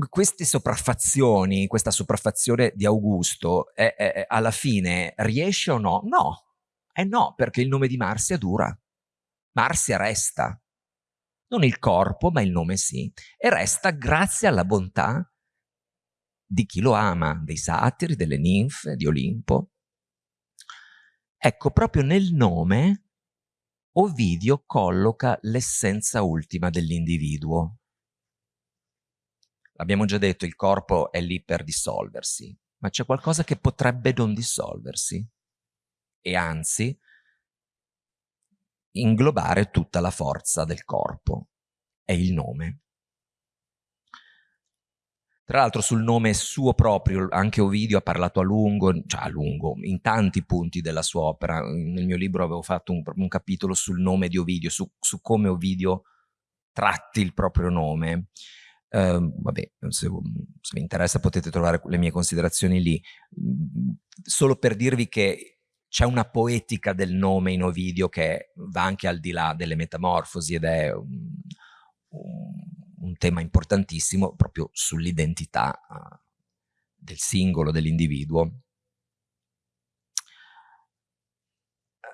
queste sopraffazioni, questa sopraffazione di Augusto, è, è, alla fine riesce o no? No, eh no, perché il nome di Marsia dura. Marsia resta. Non il corpo, ma il nome sì. E resta grazie alla bontà di chi lo ama, dei satiri, delle ninfe, di Olimpo. Ecco, proprio nel nome Ovidio colloca l'essenza ultima dell'individuo. Abbiamo già detto, il corpo è lì per dissolversi, ma c'è qualcosa che potrebbe non dissolversi e anzi inglobare tutta la forza del corpo. È il nome. Tra l'altro sul nome suo proprio, anche Ovidio ha parlato a lungo, cioè a lungo, in tanti punti della sua opera. Nel mio libro avevo fatto un, un capitolo sul nome di Ovidio, su, su come Ovidio tratti il proprio nome. Uh, vabbè, se, se, vi interessa potete trovare le mie considerazioni lì. Solo per dirvi che c'è una poetica del nome in Ovidio che va anche al di là delle metamorfosi ed è un, un tema importantissimo proprio sull'identità uh, del singolo, dell'individuo.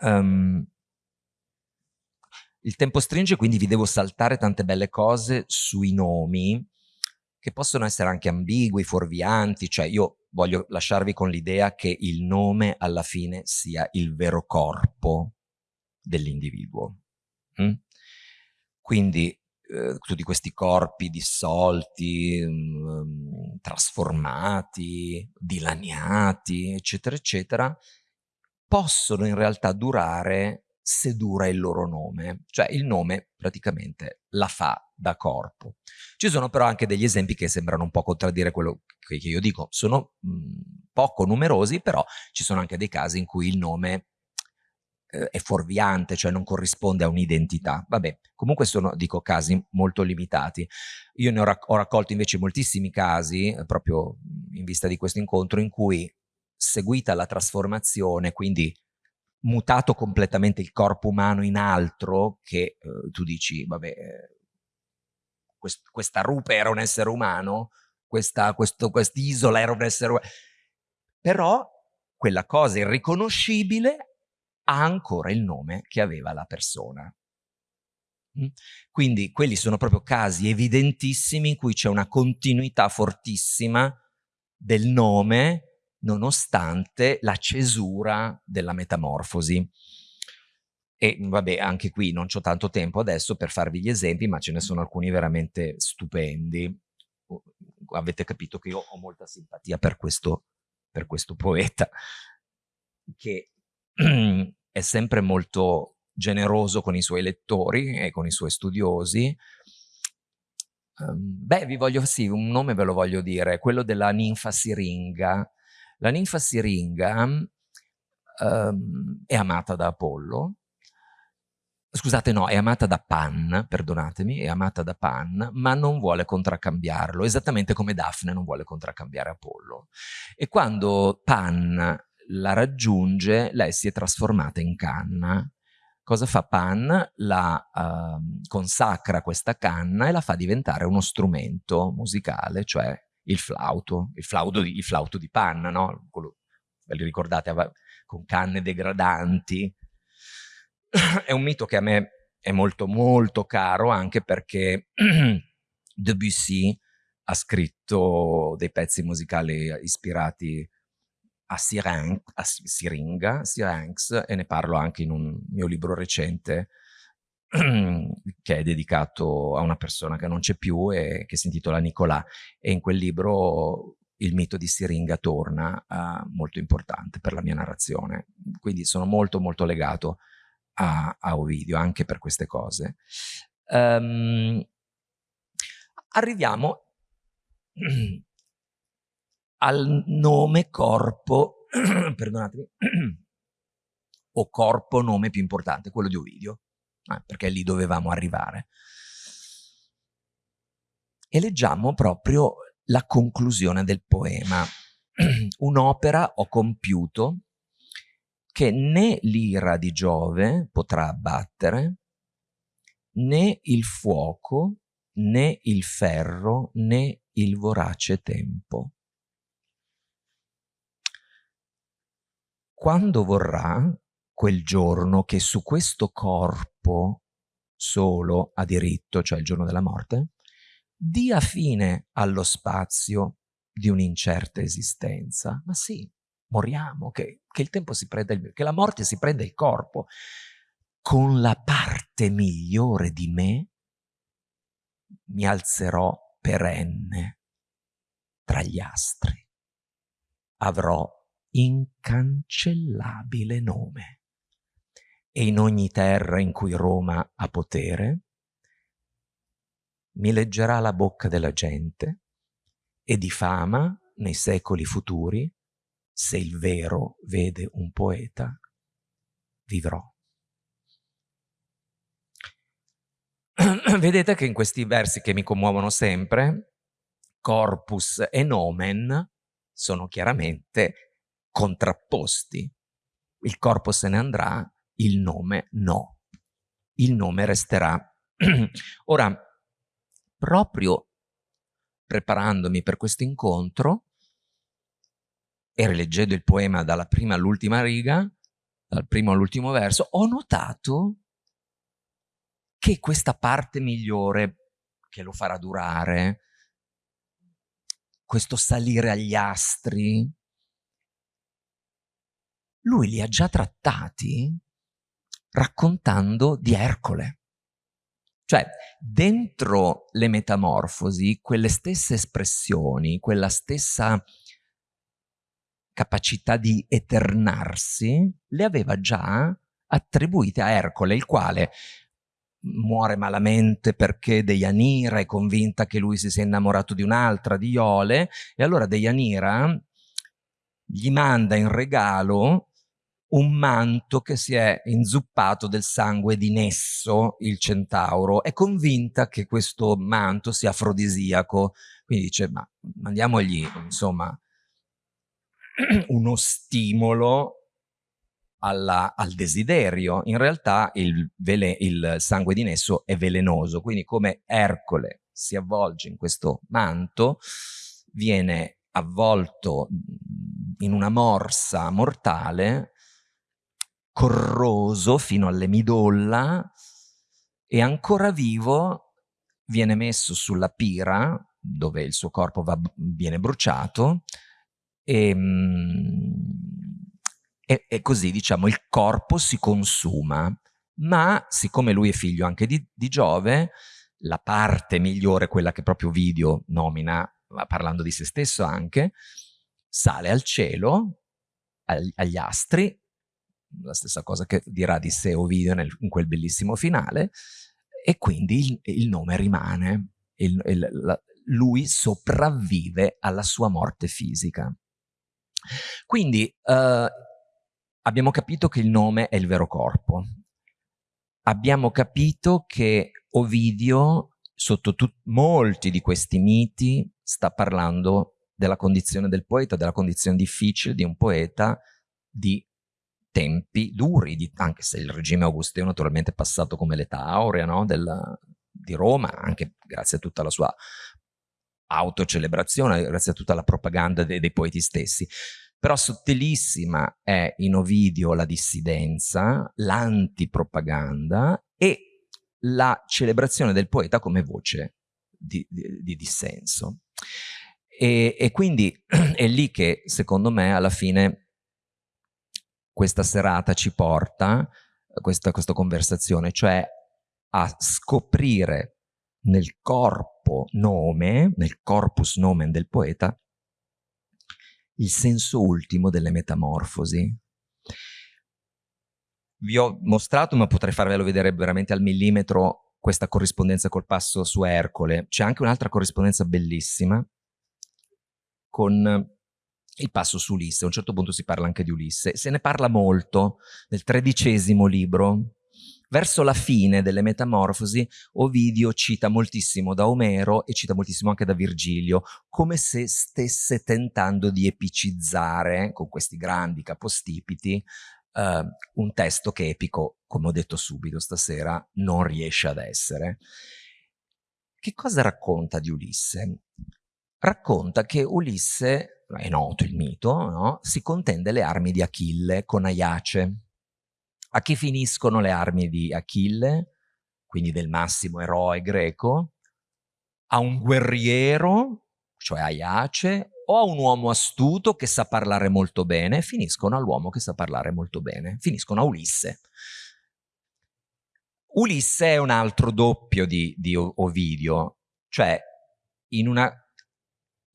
Um, il tempo stringe, quindi vi devo saltare tante belle cose sui nomi, che possono essere anche ambigui, fuorvianti, cioè io voglio lasciarvi con l'idea che il nome alla fine sia il vero corpo dell'individuo. Mm? Quindi eh, tutti questi corpi dissolti, mm, trasformati, dilaniati, eccetera, eccetera, possono in realtà durare se dura il loro nome, cioè il nome praticamente la fa da corpo. Ci sono però anche degli esempi che sembrano un po' contraddire quello che io dico, sono mh, mm, poco numerosi, però ci sono anche dei casi in cui il nome eh, è fuorviante, cioè non corrisponde a un'identità. Vabbè, comunque sono, dico, casi molto limitati. Io ne ho, rac ho raccolto invece moltissimi casi, eh, proprio in vista di questo incontro, in cui seguita la trasformazione, quindi mutato completamente il corpo umano in altro che eh, tu dici, vabbè, eh, quest questa rupe era un essere umano, questa quest'isola era un essere umano, però quella cosa irriconoscibile ha ancora il nome che aveva la persona. Mm? Quindi quelli sono proprio casi evidentissimi in cui c'è una continuità fortissima del nome nonostante la cesura della metamorfosi. E vabbè, anche qui non ho tanto tempo adesso per farvi gli esempi, ma ce ne sono alcuni veramente stupendi. Avete capito che io ho molta simpatia per questo, per questo poeta, che è sempre molto generoso con i suoi lettori e con i suoi studiosi. Um, beh, vi voglio, sì, un nome ve lo voglio dire, quello della ninfa siringa, la ninfa siringa um, è amata da Apollo, scusate no, è amata da Pan, perdonatemi, è amata da Pan, ma non vuole contraccambiarlo, esattamente come Daphne non vuole contraccambiare Apollo. E quando Pan la raggiunge, lei si è trasformata in canna. Cosa fa Pan? La uh, consacra questa canna e la fa diventare uno strumento musicale, cioè il flauto, il flauto di, il flauto di panna, no? Quello, ve li ricordate, con canne degradanti. è un mito che a me è molto molto caro anche perché Debussy ha scritto dei pezzi musicali ispirati a, Siren, a Siringa, Syrinx, e ne parlo anche in un mio libro recente che è dedicato a una persona che non c'è più e che si intitola Nicolà. E in quel libro il mito di Siringa torna uh, molto importante per la mia narrazione. Quindi sono molto molto legato a, a Ovidio anche per queste cose. Um, arriviamo al nome corpo perdonatemi o corpo nome più importante quello di Ovidio eh, perché lì dovevamo arrivare. E leggiamo proprio la conclusione del poema. Un'opera ho compiuto che né l'ira di Giove potrà abbattere, né il fuoco né il ferro né il vorace tempo. Quando vorrà quel giorno che su questo corpo solo ha diritto, cioè il giorno della morte, dia fine allo spazio di un'incerta esistenza. Ma sì, moriamo, che, che il tempo si prenda il, che la morte si prenda il corpo. Con la parte migliore di me mi alzerò perenne tra gli astri. Avrò incancellabile nome. E in ogni terra in cui Roma ha potere, mi leggerà la bocca della gente e di fama nei secoli futuri, se il vero vede un poeta, vivrò. Vedete che in questi versi che mi commuovono sempre, corpus e nomen sono chiaramente contrapposti. Il corpo se ne andrà, il nome no. Il nome resterà. Ora, proprio preparandomi per questo incontro e rileggendo il poema dalla prima all'ultima riga, dal primo all'ultimo verso, ho notato che questa parte migliore che lo farà durare, questo salire agli astri, lui li ha già trattati raccontando di Ercole. Cioè, dentro le metamorfosi, quelle stesse espressioni, quella stessa capacità di eternarsi, le aveva già attribuite a Ercole, il quale muore malamente perché Deianira è convinta che lui si sia innamorato di un'altra, di Iole, e allora Deianira gli manda in regalo un manto che si è inzuppato del sangue di Nesso, il centauro, è convinta che questo manto sia afrodisiaco, quindi dice, ma mandiamogli, insomma, uno stimolo alla, al desiderio. In realtà il, il sangue di Nesso è velenoso, quindi come Ercole si avvolge in questo manto, viene avvolto in una morsa mortale corroso fino alle midolla e ancora vivo viene messo sulla pira dove il suo corpo va, viene bruciato e, mm, e, e, così diciamo il corpo si consuma. Ma siccome lui è figlio anche di, di Giove la parte migliore, quella che proprio Video nomina parlando di se stesso anche, sale al cielo, agli astri, la stessa cosa che dirà di sé Ovidio nel, in quel bellissimo finale, e quindi il, il nome rimane, il, il, la, lui sopravvive alla sua morte fisica. Quindi eh, abbiamo capito che il nome è il vero corpo, abbiamo capito che Ovidio, sotto molti di questi miti, sta parlando della condizione del poeta, della condizione difficile di un poeta di tempi duri, di, anche se il regime augusteo naturalmente è passato come l'età aurea no? Della, di Roma, anche grazie a tutta la sua autocelebrazione, grazie a tutta la propaganda dei, dei poeti stessi. Però sottilissima è in Ovidio la dissidenza, l'antipropaganda e la celebrazione del poeta come voce di, di, di dissenso. E, e, quindi è lì che, secondo me, alla fine questa serata ci porta, questa, questa conversazione, cioè a scoprire nel corpo nome, nel corpus nomen del poeta, il senso ultimo delle metamorfosi. Vi ho mostrato, ma potrei farvelo vedere veramente al millimetro, questa corrispondenza col passo su Ercole. C'è anche un'altra corrispondenza bellissima con il passo su Ulisse, a un certo punto si parla anche di Ulisse, se ne parla molto nel tredicesimo libro, verso la fine delle Metamorfosi Ovidio cita moltissimo da Omero e cita moltissimo anche da Virgilio, come se stesse tentando di epicizzare, con questi grandi capostipiti, eh, un testo che epico, come ho detto subito stasera, non riesce ad essere che cosa racconta di Ulisse? Racconta che Ulisse, è noto il mito, no? si contende le armi di Achille con Aiace. A che finiscono le armi di Achille? Quindi del massimo eroe greco? A un guerriero, cioè Aiace, o a un uomo astuto che sa parlare molto bene, finiscono all'uomo che sa parlare molto bene, finiscono a Ulisse. Ulisse è un altro doppio di, di Ovidio, cioè in, una,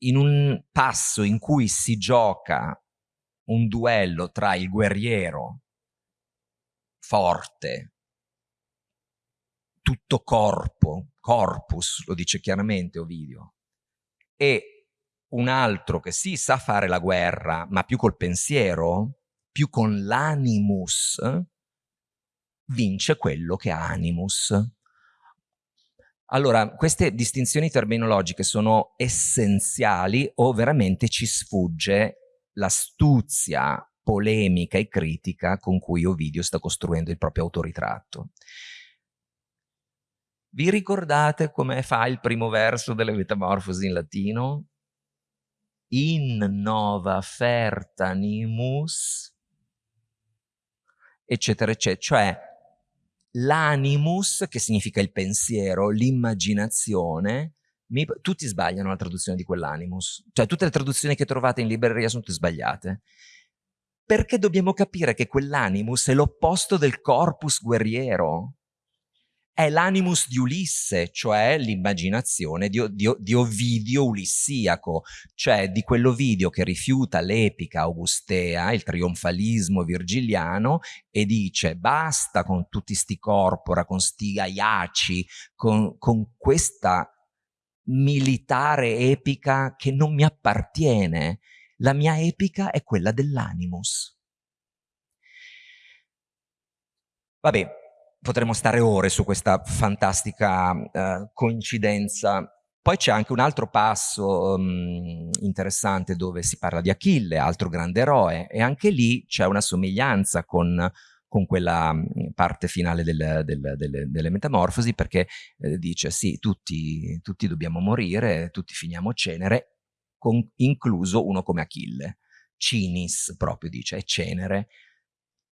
in un passo in cui si gioca un duello tra il guerriero forte, tutto corpo, corpus, lo dice chiaramente Ovidio, e un altro che sì sa fare la guerra, ma più col pensiero, più con l'animus, vince quello che ha animus. Allora, queste distinzioni terminologiche sono essenziali o veramente ci sfugge l'astuzia polemica e critica con cui Ovidio sta costruendo il proprio autoritratto. Vi ricordate come fa il primo verso delle Metamorfosi in latino? In nova fertanimus, eccetera, eccetera. Cioè, l'animus, che significa il pensiero, l'immaginazione, tutti sbagliano la traduzione di quell'animus. Cioè tutte le traduzioni che trovate in libreria sono tutte sbagliate. Perché dobbiamo capire che quell'animus è l'opposto del corpus guerriero è l'animus di Ulisse, cioè l'immaginazione di, di, di, Ovidio ulissiaco, cioè di quell'Ovidio che rifiuta l'epica augustea, il trionfalismo virgiliano, e dice basta con tutti sti corpora, con sti aiaci, con, con questa militare epica che non mi appartiene. La mia epica è quella dell'animus. Vabbè, potremmo stare ore su questa fantastica uh, coincidenza. Poi c'è anche un altro passo um, interessante dove si parla di Achille, altro grande eroe, e anche lì c'è una somiglianza con, con quella mm, parte finale del, del, del, delle metamorfosi, perché eh, dice sì, tutti, tutti, dobbiamo morire, tutti finiamo cenere, con, incluso uno come Achille. Cinis proprio dice, è cenere.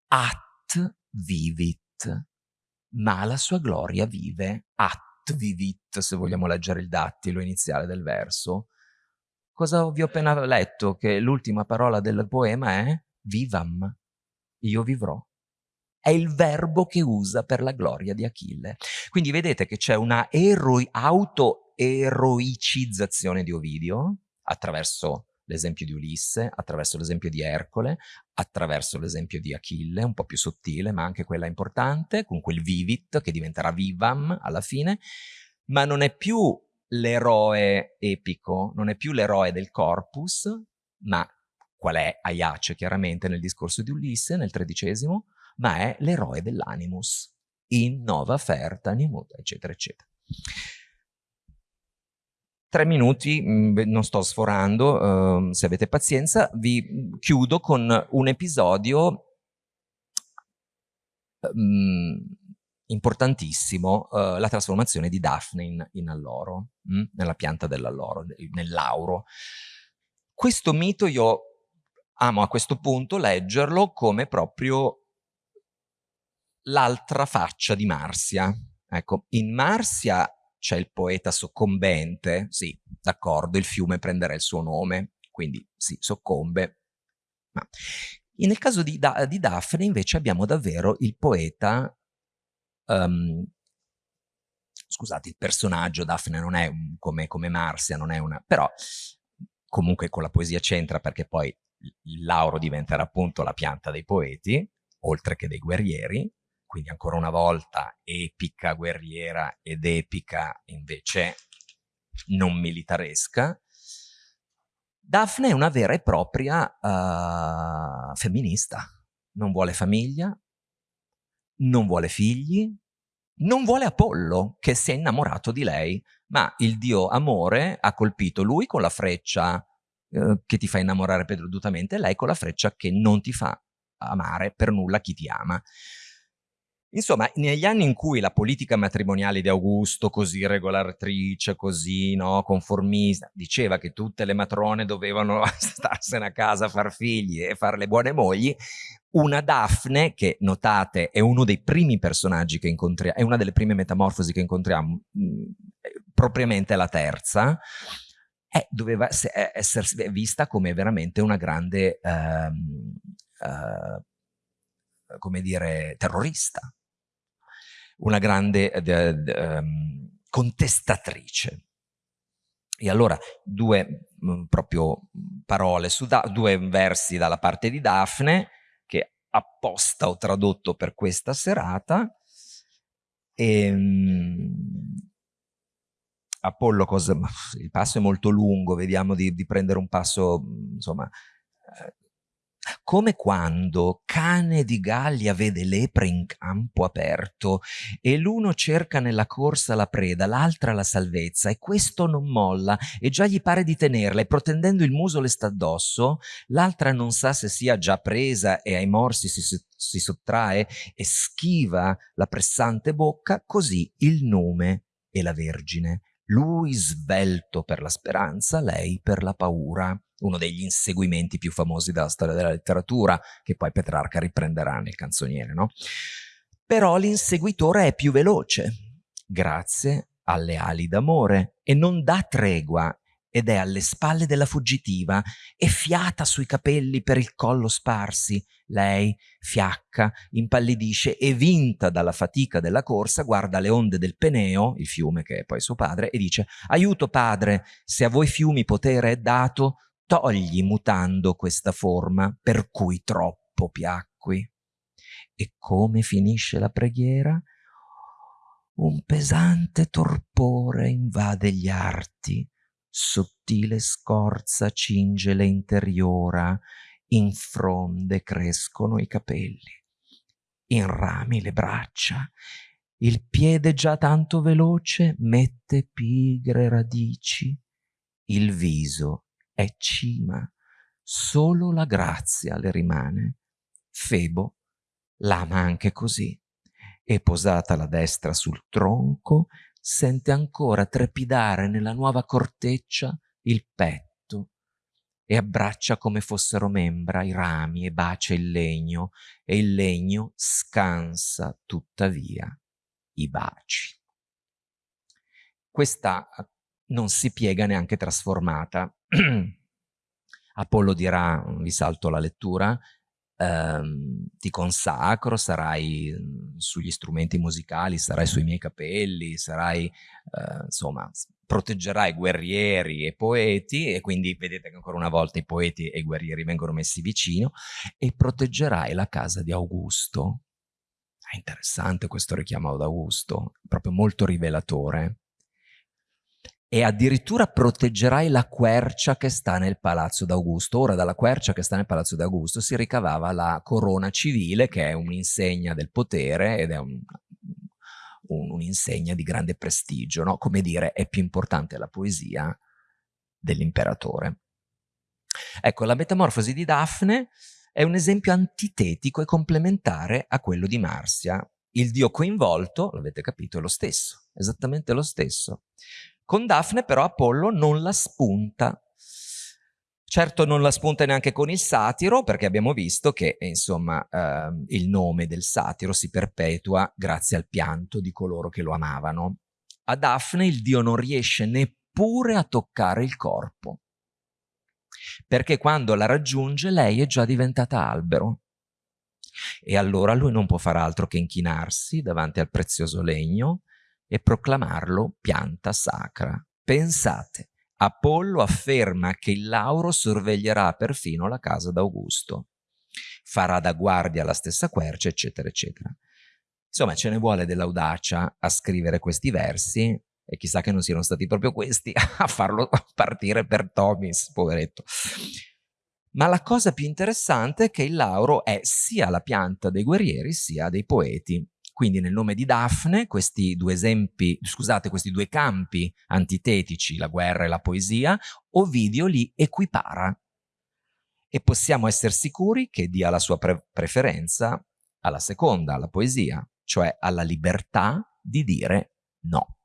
At vivit ma la sua gloria vive, at vivit, se vogliamo leggere il dattilo iniziale del verso. Cosa vi ho appena letto? Che l'ultima parola del poema è vivam, io vivrò. È il verbo che usa per la gloria di Achille. Quindi vedete che c'è una auto-eroicizzazione di Ovidio attraverso l'esempio di Ulisse, attraverso l'esempio di Ercole, attraverso l'esempio di Achille, un po' più sottile, ma anche quella importante, con quel vivit che diventerà vivam alla fine, ma non è più l'eroe epico, non è più l'eroe del corpus, ma qual è Aiace chiaramente nel discorso di Ulisse, nel tredicesimo, ma è l'eroe dell'animus, in nova ferta animut, eccetera, eccetera tre minuti, mm, non sto sforando, uh, se avete pazienza, vi chiudo con un episodio um, importantissimo, uh, la trasformazione di Daphne in, alloro, mh? nella pianta dell'alloro, nell'auro. Questo mito io amo a questo punto leggerlo come proprio l'altra faccia di Marsia. Ecco, in Marsia c'è il poeta soccombente, sì, d'accordo, il fiume prenderà il suo nome, quindi sì, soccombe. Ma nel caso di, da di Daphne invece abbiamo davvero il poeta, um, scusate, il personaggio, Daphne non è un, come, come Marsia, non è una, però comunque con la poesia c'entra perché poi il lauro diventerà appunto la pianta dei poeti, oltre che dei guerrieri, quindi ancora una volta epica guerriera ed epica invece non militaresca. Daphne è una vera e propria uh, femminista, non vuole famiglia, non vuole figli, non vuole Apollo che si è innamorato di lei, ma il dio amore ha colpito lui con la freccia eh, che ti fa innamorare perdutamente e lei con la freccia che non ti fa amare per nulla chi ti ama. Insomma, negli anni in cui la politica matrimoniale di Augusto, così regolatrice, così no, conformista, diceva che tutte le matrone dovevano starsene a casa a far figli e fare le buone mogli, una Daphne, che notate è uno dei primi personaggi che incontriamo, è una delle prime metamorfosi che incontriamo, mh, mm, propriamente la terza, eh, doveva essere vista come veramente una grande, ehm, eh, come dire, terrorista una grande um, contestatrice. E allora due mh, mm, proprio parole su da due versi dalla parte di Daphne, che apposta ho tradotto per questa serata. E, ehm, mh, Apollo, cosa, il passo è molto lungo, vediamo di, di prendere un passo, insomma, eh, come quando cane di Gallia vede lepre in campo aperto e l'uno cerca nella corsa la preda, l'altra la salvezza e questo non molla e già gli pare di tenerla e protendendo il muso le sta addosso, l'altra non sa se sia già presa e ai morsi si, si sottrae e schiva la pressante bocca, così il nome e la Vergine. Lui svelto per la speranza, lei per la paura uno degli inseguimenti più famosi della storia della letteratura, che poi Petrarca riprenderà nel canzoniere, no? Però l'inseguitore è più veloce, grazie alle ali d'amore, e non dà tregua ed è alle spalle della fuggitiva e fiata sui capelli per il collo sparsi. Lei, fiacca, impallidisce e vinta dalla fatica della corsa, guarda le onde del Peneo, il fiume che è poi suo padre, e dice «Aiuto padre, se a voi fiumi potere è dato, togli mutando questa forma per cui troppo piacqui. E come finisce la preghiera? Un pesante torpore invade gli arti, sottile scorza cinge le interiora, in fronde crescono i capelli, in rami le braccia, il piede già tanto veloce mette pigre radici, il viso è cima, solo la grazia le rimane. Febo l'ama anche così, e posata la destra sul tronco, sente ancora trepidare nella nuova corteccia il petto e abbraccia come fossero membra i rami e bacia il legno, e il legno scansa tuttavia i baci. Questa non si piega neanche trasformata. Apollo dirà, vi salto la lettura, ehm, ti consacro, sarai mm, sugli strumenti musicali, sarai sui miei capelli, sarai, eh, insomma, proteggerai guerrieri e poeti, e quindi vedete che ancora una volta i poeti e i guerrieri vengono messi vicino, e proteggerai la casa di Augusto. È interessante questo richiamo ad Augusto, proprio molto rivelatore e addirittura proteggerai la quercia che sta nel palazzo d'Augusto. Ora dalla quercia che sta nel palazzo d'Augusto si ricavava la corona civile che è un'insegna del potere ed è un'insegna un, un di grande prestigio, no? come dire è più importante la poesia dell'imperatore. Ecco, la metamorfosi di Daphne è un esempio antitetico e complementare a quello di Marsia. Il dio coinvolto, l'avete capito, è lo stesso, esattamente lo stesso. Con Daphne però Apollo non la spunta. Certo non la spunta neanche con il satiro, perché abbiamo visto che, insomma, eh, il nome del satiro si perpetua grazie al pianto di coloro che lo amavano. A Daphne il dio non riesce neppure a toccare il corpo, perché quando la raggiunge lei è già diventata albero. E allora lui non può far altro che inchinarsi davanti al prezioso legno e proclamarlo pianta sacra. Pensate, Apollo afferma che il Lauro sorveglierà perfino la casa d'Augusto, farà da guardia alla stessa quercia, eccetera, eccetera. Insomma, ce ne vuole dell'audacia a scrivere questi versi e chissà che non siano stati proprio questi a farlo partire per Tomis, poveretto. Ma la cosa più interessante è che il Lauro è sia la pianta dei guerrieri sia dei poeti. Quindi nel nome di Daphne questi due esempi, scusate, questi due campi antitetici, la guerra e la poesia, Ovidio li equipara. E possiamo essere sicuri che dia la sua pre preferenza alla seconda, alla poesia. cioè alla libertà di dire no.